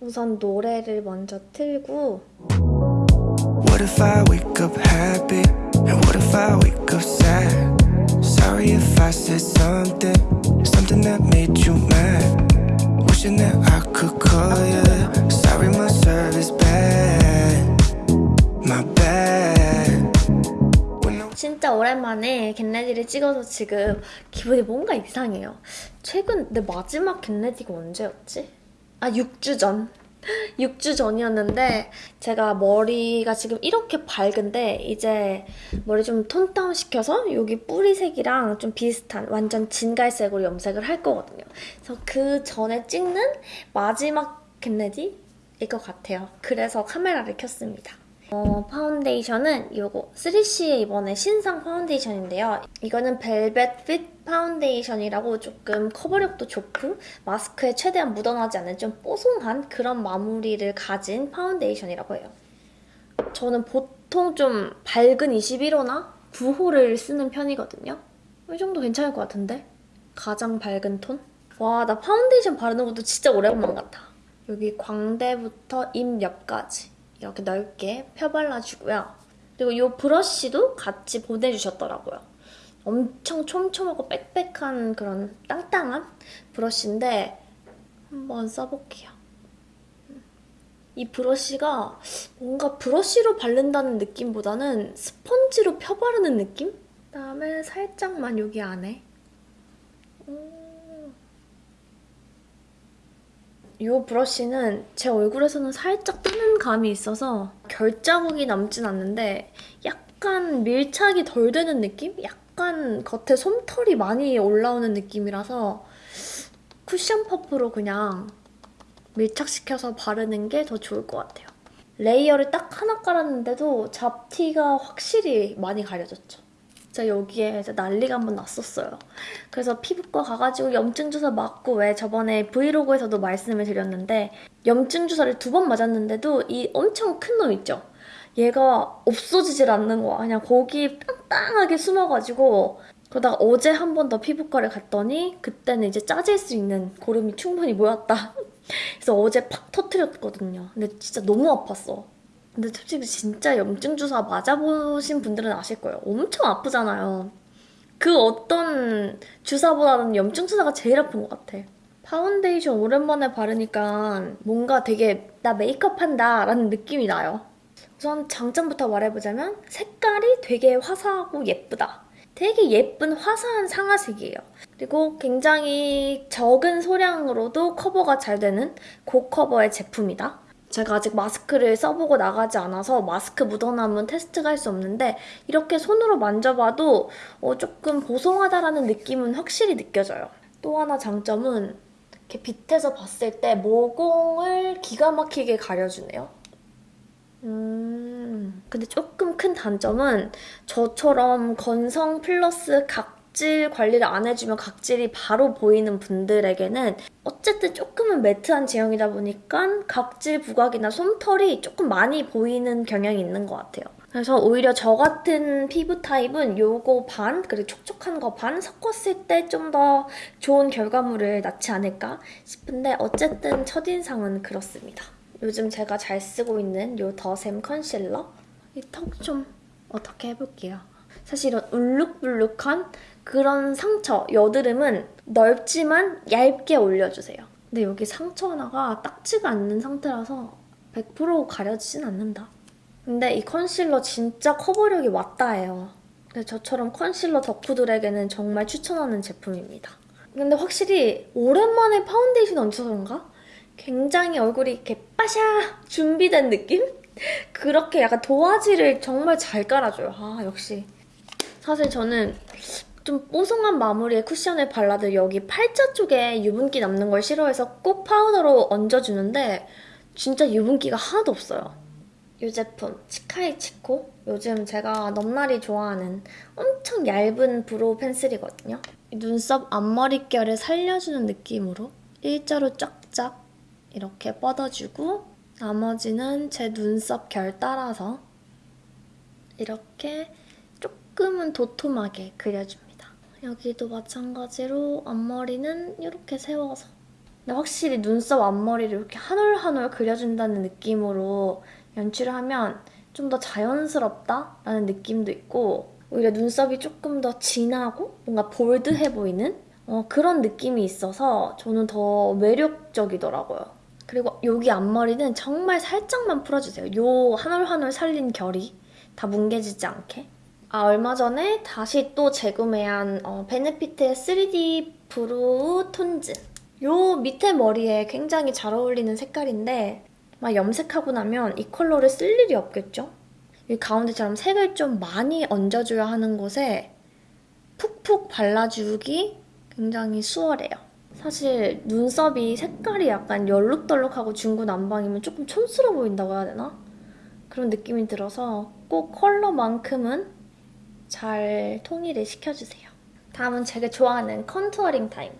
우선 노래를 먼저 틀고 What if I wake up happy? And what if I wake up sad? Sorry if I said something, something that made you mad. Wishing that I could call you. Sorry, my service bad. My bad. When I 진짜 오랜만에 겟레디를 찍어서 지금 기분이 뭔가 이상해요. 최근 내 마지막 get ready가 언제였지? 아 6주 전. 6주 전이었는데 제가 머리가 지금 이렇게 밝은데 이제 머리 좀 tone down 시켜서 여기 뿌리색이랑 좀 비슷한 완전 진갈색으로 염색을 할 거거든요. 그래서 그 전에 찍는 마지막 get ready일 것 같아요. 그래서 카메라를 켰습니다. 어, 파운데이션은 이거 3CE의 이번에 신상 파운데이션인데요. 이거는 velvet fit 파운데이션이라고 조금 커버력도 좋고 마스크에 최대한 묻어나지 않는 좀 뽀송한 그런 마무리를 가진 파운데이션이라고 해요. 저는 보통 좀 밝은 21호나 9호를 쓰는 편이거든요. 이 정도 괜찮을 것 같은데? 가장 밝은 톤? 와, 나 파운데이션 바르는 것도 진짜 오랜만 같아. 여기 광대부터 입 옆까지 이렇게 넓게 펴발라주고요. 그리고 이 브러쉬도 같이 보내주셨더라고요. 엄청 촘촘하고 빽빽한 그런 땅땅한 브러쉬인데 한번 써볼게요. 이 브러쉬가 뭔가 브러쉬로 바른다는 느낌보다는 스펀지로 펴바르는 느낌? 그다음에 살짝만 여기 안에 이 브러쉬는 제 얼굴에서는 살짝 뜨는 감이 있어서 결자국이 남진 않는데 약간 밀착이 덜 되는 느낌? 약간 겉에 솜털이 많이 올라오는 느낌이라서 쿠션 퍼프로 그냥 밀착시켜서 바르는 게 더 좋을 것 같아요. 레이어를 딱 하나 깔았는데도 잡티가 확실히 많이 가려졌죠. 진짜 여기에 이제 난리가 한번 났었어요. 그래서 피부과 가가지고 염증 주사 맞고 왜 저번에 브이로그에서도 말씀을 드렸는데 염증 주사를 두 번 맞았는데도 이 엄청 큰 놈 있죠? 얘가 없어지질 않는 거야. 그냥 거기 딴딴하게 숨어가지고 그러다가 어제 한 번 더 피부과를 갔더니 그때는 이제 짜질 수 있는 고름이 충분히 모였다. 그래서 어제 팍 터트렸거든요. 근데 진짜 너무 아팠어. 근데 솔직히 진짜 염증 주사 맞아보신 분들은 아실 거예요. 엄청 아프잖아요. 그 어떤 주사보다는 염증 주사가 제일 아픈 것 같아. 파운데이션 오랜만에 바르니까 뭔가 되게 나 메이크업 한다 라는 느낌이 나요. 우선 장점부터 말해보자면 색깔이 되게 화사하고 예쁘다. 되게 예쁜 화사한 상아색이에요. 그리고 굉장히 적은 소량으로도 커버가 잘 되는 고커버의 제품이다. 제가 아직 마스크를 써보고 나가지 않아서 마스크 묻어남은 테스트가 할 수 없는데 이렇게 손으로 만져봐도 어, 조금 보송하다라는 느낌은 확실히 느껴져요. 또 하나 장점은 이렇게 빛에서 봤을 때 모공을 기가 막히게 가려주네요. 음... 근데 조금 큰 단점은 저처럼 건성 플러스 각 질 관리를 안 해주면 각질이 바로 보이는 분들에게는 어쨌든 조금은 매트한 제형이다 보니까 각질 부각이나 솜털이 조금 많이 보이는 경향이 있는 것 같아요. 그래서 오히려 저 같은 피부 타입은 요거 반, 그리고 촉촉한 거 반 섞었을 때 좀 더 좋은 결과물을 낳지 않을까 싶은데 어쨌든 첫인상은 그렇습니다. 요즘 제가 잘 쓰고 있는 요 더샘 컨실러 이 턱 좀 어떻게 해볼게요. 사실 이런 울룩불룩한 그런 상처, 여드름은 넓지만 얇게 올려주세요. 근데 여기 상처 하나가 딱지가 앉는 상태라서 100% 가려지진 않는다. 근데 이 컨실러 진짜 커버력이 왔다예요. 저처럼 컨실러 덕후들에게는 정말 추천하는 제품입니다. 근데 확실히 오랜만에 파운데이션 얹어서 그런가? 굉장히 얼굴이 이렇게 빠샤 준비된 느낌? 그렇게 약간 도화지를 정말 잘 깔아줘요. 아 역시. 사실 저는 좀 뽀송한 마무리에 쿠션을 발라도 여기 팔자 쪽에 유분기 남는 걸 싫어해서 꼭 파우더로 얹어주는데 진짜 유분기가 하나도 없어요. 이 제품 치카이치코 요즘 제가 넘나리 좋아하는 엄청 얇은 brow pencil이거든요. 눈썹 앞머릿결을 살려주는 느낌으로 일자로 쫙쫙 이렇게 뻗어주고 나머지는 제 눈썹 결 따라서 이렇게 조금은 도톰하게 그려줍니다. 여기도 마찬가지로 앞머리는 이렇게 세워서 근데 확실히 눈썹 앞머리를 이렇게 한 올 한 올 그려준다는 느낌으로 연출을 하면 좀 더 자연스럽다라는 느낌도 있고 오히려 눈썹이 조금 더 진하고 뭔가 볼드해 보이는 어, 그런 느낌이 있어서 저는 더 매력적이더라고요. 그리고 여기 앞머리는 정말 살짝만 풀어주세요. 요 한 올 한 올 살린 결이 다 뭉개지지 않게. 아 얼마 전에 다시 또 재구매한 어, 베네피트의 3D 브로우 톤즈. 요 밑에 머리에 굉장히 잘 어울리는 색깔인데 막 염색하고 나면 이 컬러를 쓸 일이 없겠죠? 이 가운데처럼 색을 좀 많이 얹어줘야 하는 곳에 푹푹 발라주기 굉장히 수월해요. 사실 눈썹이 색깔이 약간 얼룩덜룩하고 중구난방이면 조금 촌스러워 보인다고 해야 되나? 그런 느낌이 들어서 꼭 컬러만큼은 잘 통일을 시켜주세요. 다음은 제가 좋아하는 contouring 타임.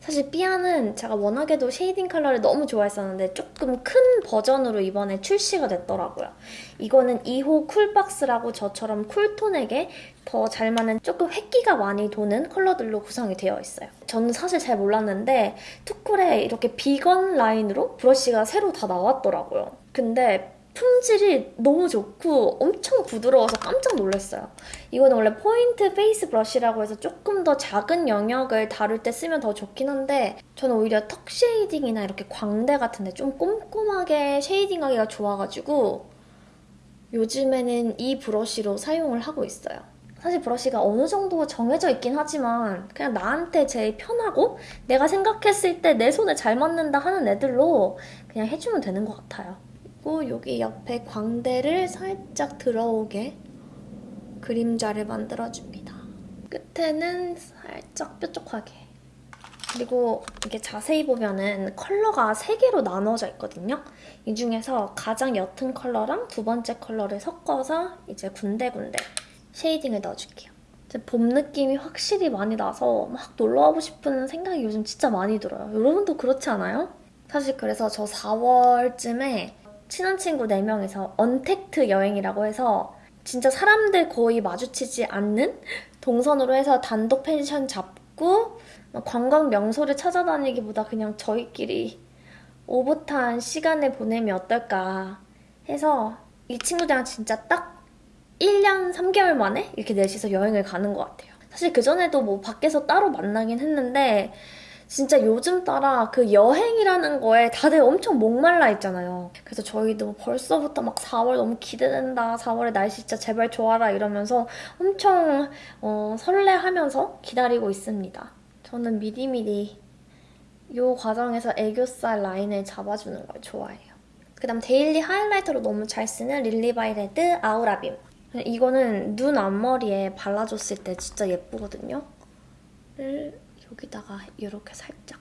사실 삐아는 제가 워낙에도 shading 컬러를 너무 좋아했었는데 조금 큰 버전으로 이번에 출시가 됐더라고요. 이거는 2호 쿨박스라고 저처럼 cool tone에게 더 잘 맞는 조금 회끼가 많이 도는 컬러들로 구성이 되어 있어요. 저는 사실 잘 몰랐는데 투쿨에 이렇게 비건 라인으로 brush가 새로 다 나왔더라고요. 근데 품질이 너무 좋고 엄청 부드러워서 깜짝 놀랐어요. 이거는 원래 point face brush라고 해서 조금 더 작은 영역을 다룰 때 쓰면 더 좋긴 한데 저는 오히려 턱 shading이나 이렇게 광대 같은데 좀 꼼꼼하게 shading하기가 좋아가지고 요즘에는 이 브러쉬로 사용을 하고 있어요. 사실 브러쉬가 어느 정도 정해져 있긴 하지만 그냥 나한테 제일 편하고 내가 생각했을 때 내 손에 잘 맞는다 하는 애들로 그냥 해주면 되는 것 같아요. 그리고 여기 옆에 광대를 살짝 들어오게 그림자를 만들어줍니다. 끝에는 살짝 뾰족하게. 그리고 이게 자세히 보면은 컬러가 3개로 나눠져 있거든요. 이 중에서 가장 옅은 컬러랑 두 번째 컬러를 섞어서 이제 군데군데 shading을 넣어줄게요. 봄 느낌이 확실히 많이 나서 막 놀러가고 싶은 생각이 요즘 진짜 많이 들어요. 여러분도 그렇지 않아요? 사실 그래서 저 4월쯤에 친한 친구 4명이서 언택트 여행이라고 해서 진짜 사람들 거의 마주치지 않는 동선으로 해서 단독 펜션 잡고 관광 명소를 찾아다니기보다 그냥 저희끼리 오붓한 시간을 보내면 어떨까 해서 이 친구들이랑 진짜 딱 1년 3개월 만에 이렇게 넷이서 여행을 가는 것 같아요. 사실 그전에도 뭐 밖에서 따로 만나긴 했는데 진짜 요즘 따라 그 여행이라는 거에 다들 엄청 목말라 있잖아요. 그래서 저희도 벌써부터 막 4월 너무 기대된다. 4월에 날씨 진짜 제발 좋아라 이러면서 엄청 어, 설레하면서 기다리고 있습니다. 저는 미리미리 이 과정에서 애교살 라인을 잡아주는 걸 좋아해요. 그 다음 daily highlighter로 너무 잘 쓰는 릴리바이레드 아우라빔. 이거는 눈 앞머리에 발라줬을 때 진짜 예쁘거든요. 를 여기다가 이렇게 살짝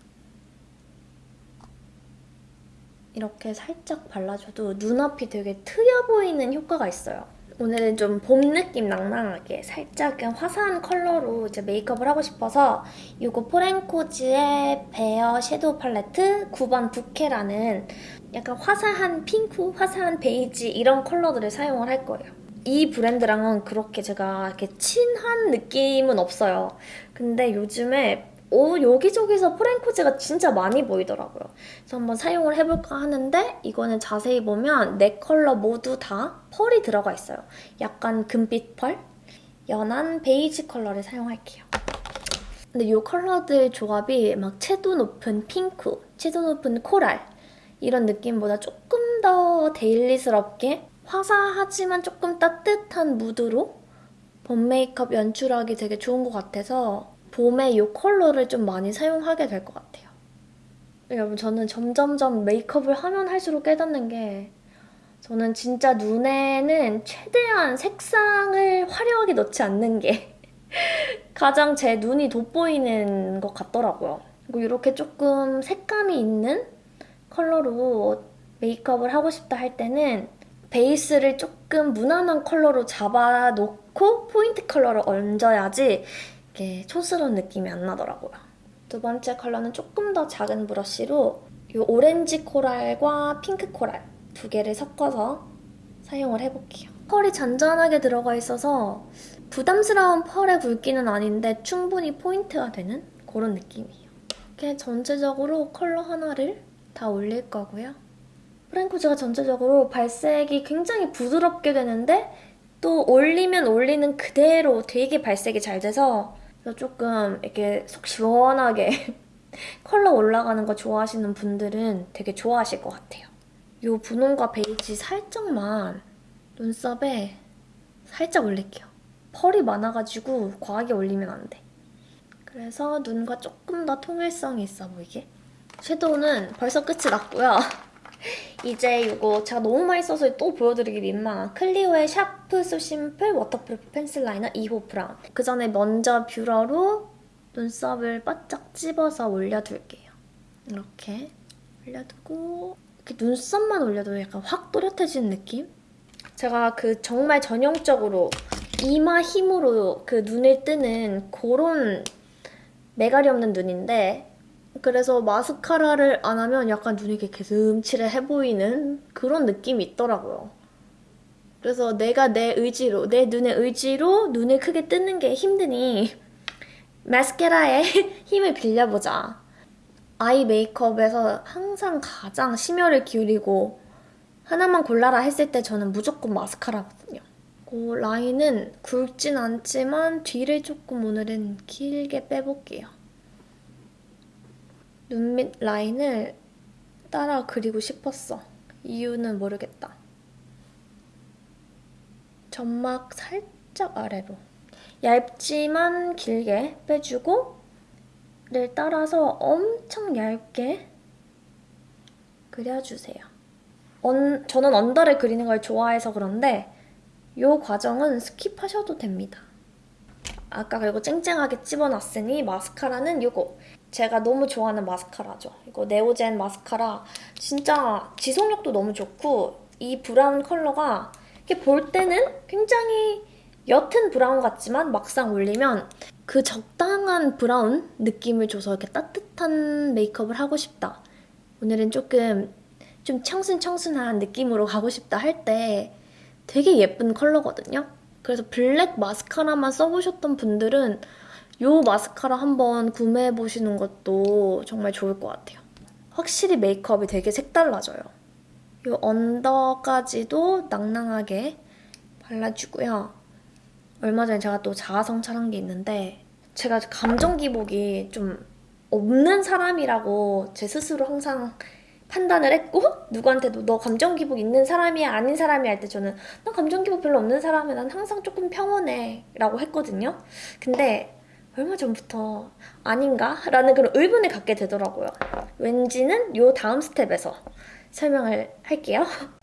이렇게 살짝 발라줘도 눈앞이 되게 트여 보이는 효과가 있어요. 오늘은 좀 봄 느낌 낭낭하게 살짝 화사한 컬러로 이제 메이크업을 하고 싶어서 이거 포렌코즈의 bare shadow palette 9번 부케라는 약간 화사한 핑크, 화사한 베이지 이런 컬러들을 사용을 할 거예요. 이 브랜드랑은 그렇게 제가 이렇게 친한 느낌은 없어요. 근데 요즘에 오, 여기저기서 포렌코즈가 진짜 많이 보이더라고요. 그래서 한번 사용을 해볼까 하는데 이거는 자세히 보면 네 컬러 모두 다 펄이 들어가 있어요. 약간 금빛 펄? 연한 베이지 컬러를 사용할게요. 근데 이 컬러들 조합이 막 채도 높은 핑크, 채도 높은 coral 이런 느낌보다 조금 더 daily스럽게 화사하지만 조금 따뜻한 무드로 봄 메이크업 연출하기 되게 좋은 것 같아서 봄에 이 컬러를 좀 많이 사용하게 될 것 같아요. 여러분 저는 점점점 메이크업을 하면 할수록 깨닫는 게 저는 진짜 눈에는 최대한 색상을 화려하게 넣지 않는 게 가장 제 눈이 돋보이는 것 같더라고요. 그리고 이렇게 조금 색감이 있는 컬러로 메이크업을 하고 싶다 할 때는 베이스를 조금 무난한 컬러로 잡아놓고 포인트 컬러를 얹어야지 이렇게 촌스러운 느낌이 안 나더라고요. 두 번째 컬러는 조금 더 작은 brush로 이 오렌지 coral과 핑크 coral 두 개를 섞어서 사용을 해볼게요. 펄이 잔잔하게 들어가 있어서 부담스러운 펄의 굵기는 아닌데 충분히 포인트가 되는 그런 느낌이에요. 이렇게 전체적으로 컬러 하나를 다 올릴 거고요. 포렌코즈가 전체적으로 발색이 굉장히 부드럽게 되는데 또 올리면 올리는 그대로 되게 발색이 잘 돼서 조금 이렇게 속 시원하게 컬러 올라가는 거 좋아하시는 분들은 되게 좋아하실 것 같아요. 이 분홍과 베이지 살짝만 눈썹에 살짝 올릴게요. 펄이 많아가지고 과하게 올리면 안 돼. 그래서 눈과 조금 더 통일성이 있어 보이게. 섀도우는 벌써 끝이 났고요. 이제 이거 제가 너무 많이 써서 또 보여드리기 민망한 클리오의 Sharp So Simple Waterproof Pencil Liner 2호 브라운. 그 전에 먼저 뷰러로 눈썹을 바짝 찝어서 올려둘게요. 이렇게 올려두고 이렇게 눈썹만 올려도 약간 확 또렷해지는 느낌? 제가 그 정말 전형적으로 이마 힘으로 그 눈을 뜨는 그런 매갈이 없는 눈인데 그래서 마스카라를 안 하면 약간 눈이 이렇게 개슴츠레해 보이는 그런 느낌이 있더라고요. 그래서 내가 내 의지로, 내 눈의 의지로 눈을 크게 뜨는 게 힘드니 마스카라에 힘을 빌려보자. 아이 메이크업에서 항상 가장 심혈을 기울이고 하나만 골라라 했을 때 저는 무조건 마스카라거든요. 그 라인은 굵진 않지만 뒤를 조금 오늘은 길게 빼볼게요. 눈 밑 라인을 따라 그리고 싶었어. 이유는 모르겠다. 점막 살짝 아래로. 얇지만 길게 빼주고 를 따라서 엄청 얇게 그려주세요. 언, 저는 under를 그리는 걸 좋아해서 그런데 이 과정은 skip하셔도 됩니다. 아까 그리고 쨍쨍하게 찝어놨으니 마스카라는 이거 제가 너무 좋아하는 마스카라죠. 이거 네오젠 마스카라 진짜 지속력도 너무 좋고 이 브라운 컬러가 이렇게 볼 때는 굉장히 옅은 브라운 같지만 막상 올리면 그 적당한 브라운 느낌을 줘서 이렇게 따뜻한 메이크업을 하고 싶다. 오늘은 조금 좀 청순청순한 느낌으로 가고 싶다 할 때 되게 예쁜 컬러거든요. 그래서 블랙 마스카라만 써보셨던 분들은 이 마스카라 한번 구매해보시는 것도 정말 좋을 것 같아요. 확실히 메이크업이 되게 색달라져요. 이 언더까지도 낭낭하게 발라주고요. 얼마 전에 제가 또 자아성찰한 게 있는데 제가 감정 기복이 좀 없는 사람이라고 제 스스로 항상 판단을 했고 누구한테도 너 감정 기복 있는 사람이야 아닌 사람이야 할 때 저는 난 감정 기복 별로 없는 사람이야 난 항상 조금 평온해 라고 했거든요 근데 얼마 전부터 아닌가? 라는 그런 의문을 갖게 되더라고요 왠지는 요 다음 스텝에서 설명을 할게요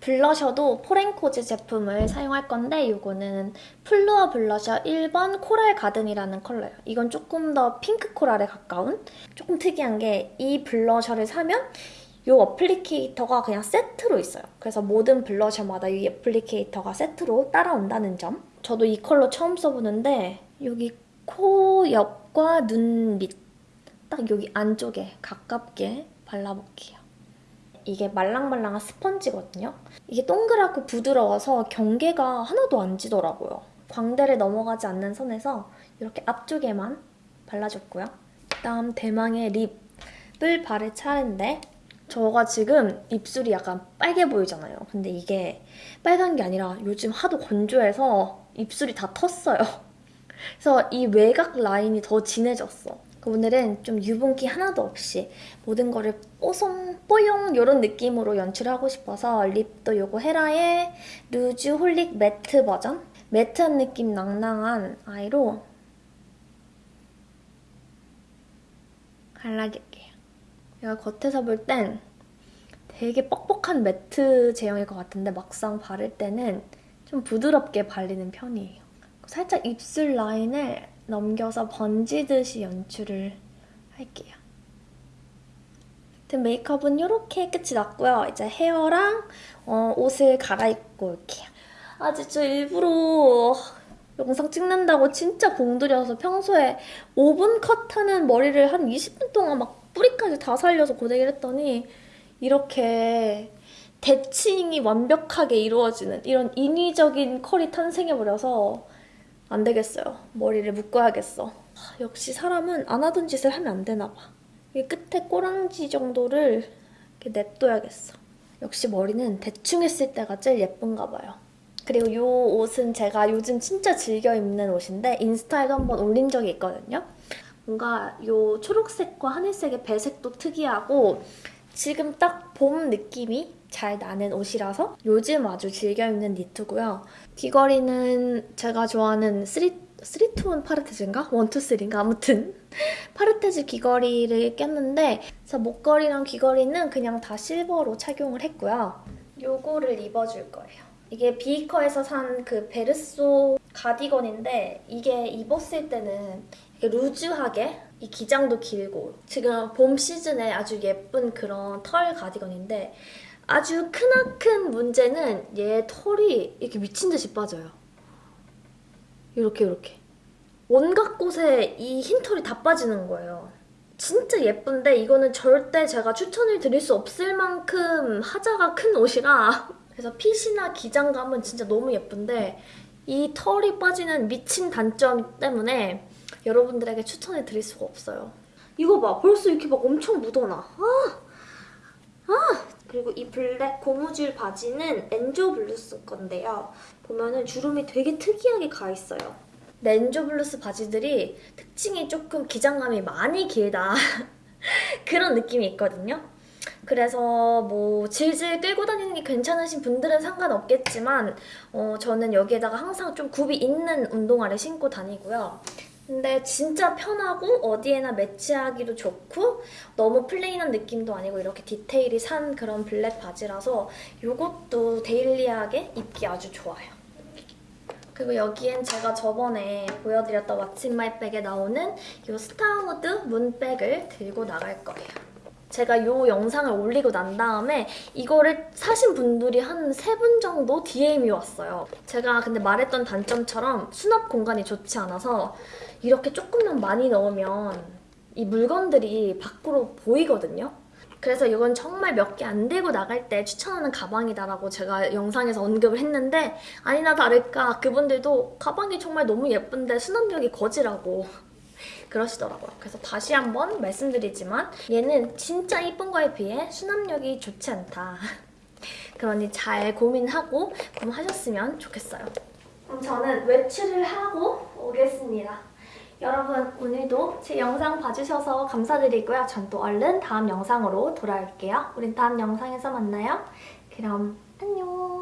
블러셔도 포렌코즈 제품을 사용할 건데 이거는 플루어 블러셔 1번 Coral Garden이라는 컬러예요. 이건 조금 더 pink coral에 가까운 조금 특이한 게 이 블러셔를 사면 이 applicator가 그냥 세트로 있어요. 그래서 모든 블러셔마다 이 applicator가 세트로 따라온다는 점. 저도 이 컬러 처음 써보는데 여기 코 옆과 눈 밑, 딱 여기 안쪽에 가깝게 발라볼게요. 이게 말랑말랑한 스펀지거든요. 이게 동그랗고 부드러워서 경계가 하나도 안 지더라고요. 광대를 넘어가지 않는 선에서 이렇게 앞쪽에만 발라줬고요. 그다음 대망의 립을 바를 차례인데 저가 지금 입술이 약간 빨개 보이잖아요. 근데 이게 빨간 게 아니라 요즘 하도 건조해서 입술이 다 텄어요. 그래서 이 외곽 라인이 더 진해졌어. 오늘은 좀 유분기 하나도 없이 모든 거를 뽀송, 뽀용 이런 느낌으로 연출하고 싶어서 lip도 요거 헤라의 Rouge Holic matte 버전 matte한 느낌 낭낭한 아이로 발라줄게 요. 제가 겉에서 볼 땐 되게 뻑뻑한 matte 제형일 것 같은데 막상 바를 때는 좀 부드럽게 발리는 편이에요. 살짝 입술 라인을 넘겨서 번지듯이 연출을 할게요. 메이크업은 이렇게 끝이 났고요. 이제 헤어랑 어, 옷을 갈아입고 올게요. 아 진짜 일부러 영상 찍는다고 진짜 공들여서 평소에 5분 컷하는 머리를 한 20분 동안 막 뿌리까지 다 살려서 고데기를 했더니 이렇게 대칭이 완벽하게 이루어지는 이런 인위적인 컬이 탄생해버려서 안 되겠어요. 머리를 묶어야겠어. 하, 역시 사람은 안 하던 짓을 하면 안 되나 봐. 이 끝에 꼬랑지 정도를 이렇게 냅둬야겠어. 역시 머리는 대충 했을 때가 제일 예쁜가 봐요. 그리고 이 옷은 제가 요즘 진짜 즐겨 입는 옷인데 인스타에도 한번 올린 적이 있거든요. 뭔가 이 초록색과 하늘색의 배색도 특이하고 지금 딱 봄 느낌이 잘 나는 옷이라서 요즘 아주 즐겨 입는 니트고요. 귀걸이는 제가 좋아하는 3, 321 파르테즈인가? 123인가? 아무튼 파르테즈 귀걸이를 꼈는데 그래서 목걸이랑 귀걸이는 그냥 다 실버로 착용을 했고요. 요거를 입어줄 거예요. 이게 비이커에서 산 그 베르소 가디건인데 이게 입었을 때는 루즈하게 이 기장도 길고 지금 봄 시즌에 아주 예쁜 그런 털 가디건인데 아주 크나큰 문제는 얘 털이 이렇게 미친 듯이 빠져요. 이렇게 이렇게 온갖 곳에 이 흰 털이 다 빠지는 거예요. 진짜 예쁜데 이거는 절대 제가 추천을 드릴 수 없을 만큼 하자가 큰 옷이라 그래서 핏이나 기장감은 진짜 너무 예쁜데 이 털이 빠지는 미친 단점 때문에 여러분들에게 추천을 드릴 수가 없어요. 이거 봐 벌써 이렇게 막 엄청 묻어나. 아! 아! 그리고 이 블랙 고무줄 바지는 엔조 블루스 건데요. 보면은 주름이 되게 특이하게 가 있어요. 엔조 블루스 바지들이 특징이 조금 기장감이 많이 길다. 그런 느낌이 있거든요. 그래서 뭐 질질 끌고 다니는 게 괜찮으신 분들은 상관없겠지만 어, 저는 여기에다가 항상 좀 굽이 있는 운동화를 신고 다니고요. 근데 진짜 편하고 어디에나 매치하기도 좋고 너무 plain한 느낌도 아니고 이렇게 디테일이 산 그런 블랙 바지라서 이것도 daily하게 입기 아주 좋아요. 그리고 여기엔 제가 저번에 보여드렸던 what's my bag에 나오는 이 스타우드 문백을 들고 나갈 거예요. 제가 이 영상을 올리고 난 다음에 이거를 사신 분들이 한 세 분 정도 DM이 왔어요. 제가 근데 말했던 단점처럼 수납 공간이 좋지 않아서 이렇게 조금만 많이 넣으면 이 물건들이 밖으로 보이거든요. 그래서 이건 정말 몇 개 안 들고 나갈 때 추천하는 가방이다라고 제가 영상에서 언급을 했는데 아니나 다를까 그분들도 가방이 정말 너무 예쁜데 수납력이 거지라고 그러시더라고요. 그래서 다시 한번 말씀드리지만 얘는 진짜 이쁜 거에 비해 수납력이 좋지 않다. 그러니 잘 고민하고 구매하셨으면 좋겠어요. 그럼 저는 외출을 하고 오겠습니다. 여러분 오늘도 제 영상 봐주셔서 감사드리고요. 전 또 얼른 다음 영상으로 돌아올게요. 우린 다음 영상에서 만나요. 그럼 안녕.